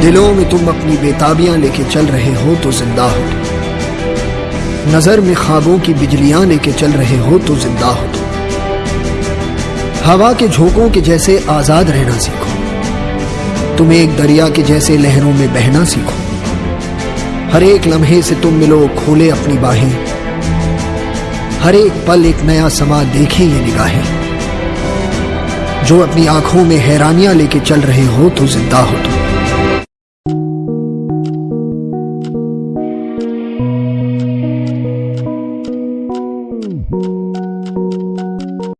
दिलों में तुम अपनी बेताबियाँ लेके चल रहे हो तो ज़िंदा हो नज़र में ख्वाबों की बिजलियाँ लेके चल रहे हो तो ज़िंदा हो हवा के झोंकों के जैसे आज़ाद रहना सीखो। तुम एक दरिया के जैसे लहरों में बहना सीखो। हर एक लम्हे से तुम मिलो खोले अपनी बाहें। हर एक पल एक नया समा देखे ये निगाहें। जो अपनी आँखों में हैरानियाँ लेके चल रहे हो तो ज़िंदा हो तुम। うん。